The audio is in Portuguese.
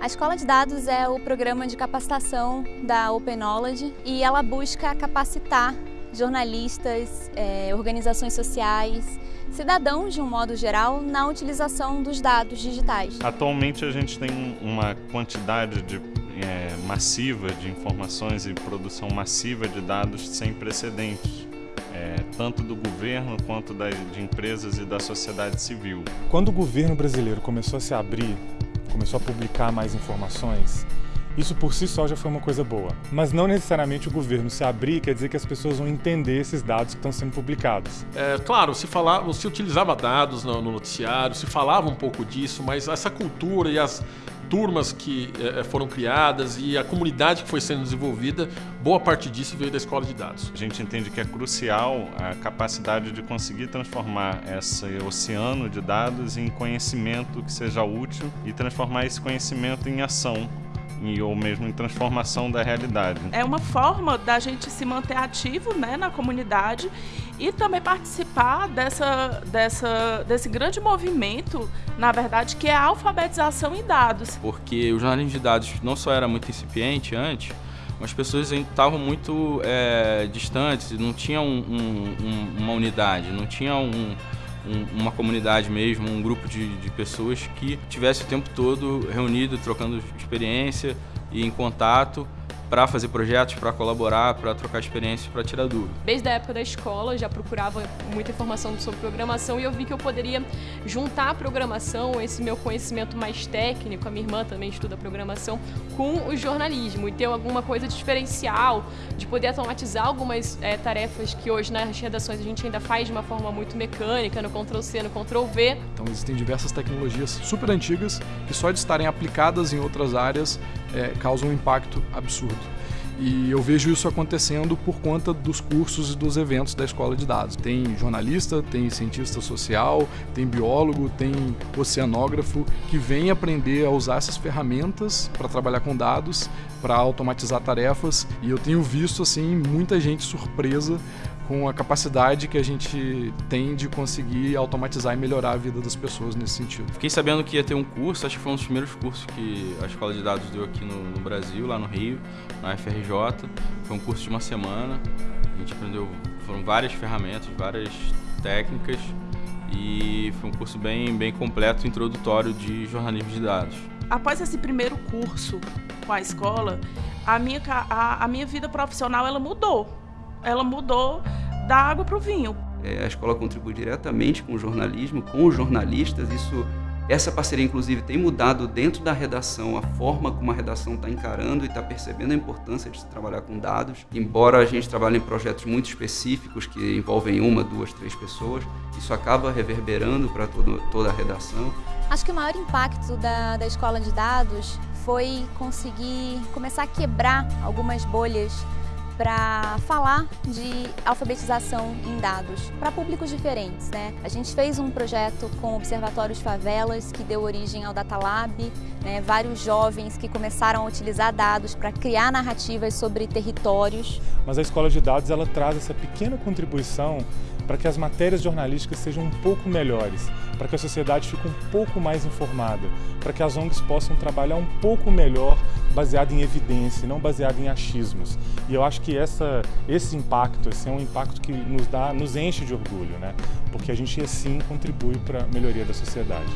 A Escola de Dados é o programa de capacitação da Open Knowledge e ela busca capacitar jornalistas, é, organizações sociais, cidadãos de um modo geral na utilização dos dados digitais. Atualmente a gente tem uma quantidade de, é, massiva de informações e produção massiva de dados sem precedentes. É, tanto do governo quanto das, de empresas e da sociedade civil. Quando o governo brasileiro começou a se abrir começou a publicar mais informações, isso por si só já foi uma coisa boa. Mas não necessariamente o governo se abrir quer dizer que as pessoas vão entender esses dados que estão sendo publicados. É, claro, se, falava, se utilizava dados no, no noticiário, se falava um pouco disso, mas essa cultura e as turmas que é, foram criadas e a comunidade que foi sendo desenvolvida, boa parte disso veio da escola de dados. A gente entende que é crucial a capacidade de conseguir transformar esse oceano de dados em conhecimento que seja útil e transformar esse conhecimento em ação e, ou mesmo em transformação da realidade. É uma forma da gente se manter ativo né, na comunidade e também participar dessa, dessa, desse grande movimento, na verdade, que é a alfabetização em dados. Porque o jornalismo de dados não só era muito incipiente antes, mas as pessoas estavam muito é, distantes, não tinham um, um, uma unidade, não tinham um, um, uma comunidade mesmo, um grupo de, de pessoas que tivesse o tempo todo reunido, trocando experiência e em contato para fazer projetos, para colaborar, para trocar experiências, para tirar dúvida. Desde a época da escola, eu já procurava muita informação sobre programação e eu vi que eu poderia juntar a programação, esse meu conhecimento mais técnico, a minha irmã também estuda programação, com o jornalismo e ter alguma coisa diferencial, de poder automatizar algumas é, tarefas que hoje nas redações a gente ainda faz de uma forma muito mecânica, no Ctrl-C, no Ctrl-V. Então existem diversas tecnologias super antigas que só de estarem aplicadas em outras áreas é, causam um impacto absurdo. E eu vejo isso acontecendo por conta dos cursos e dos eventos da escola de dados. Tem jornalista, tem cientista social, tem biólogo, tem oceanógrafo que vem aprender a usar essas ferramentas para trabalhar com dados, para automatizar tarefas. E eu tenho visto assim muita gente surpresa com a capacidade que a gente tem de conseguir automatizar e melhorar a vida das pessoas nesse sentido. Fiquei sabendo que ia ter um curso, acho que foi um dos primeiros cursos que a Escola de Dados deu aqui no, no Brasil, lá no Rio, na FRJ. Foi um curso de uma semana, a gente aprendeu, foram várias ferramentas, várias técnicas e foi um curso bem, bem completo, introdutório de jornalismo de dados. Após esse primeiro curso com a escola, a minha, a, a minha vida profissional ela mudou. Ela mudou da água para o vinho. É, a escola contribui diretamente com o jornalismo, com os jornalistas. Isso, essa parceria, inclusive, tem mudado dentro da redação a forma como a redação está encarando e está percebendo a importância de se trabalhar com dados. Embora a gente trabalhe em projetos muito específicos que envolvem uma, duas, três pessoas, isso acaba reverberando para toda a redação. Acho que o maior impacto da, da escola de dados foi conseguir começar a quebrar algumas bolhas para falar de alfabetização em dados para públicos diferentes. Né? A gente fez um projeto com observatórios favelas que deu origem ao Data Lab, né? vários jovens que começaram a utilizar dados para criar narrativas sobre territórios. Mas a escola de dados ela traz essa pequena contribuição para que as matérias jornalísticas sejam um pouco melhores, para que a sociedade fique um pouco mais informada, para que as ONGs possam trabalhar um pouco melhor baseado em evidência, não baseado em achismos. E eu acho que essa, esse impacto esse é um impacto que nos, dá, nos enche de orgulho, né? porque a gente assim contribui para a melhoria da sociedade.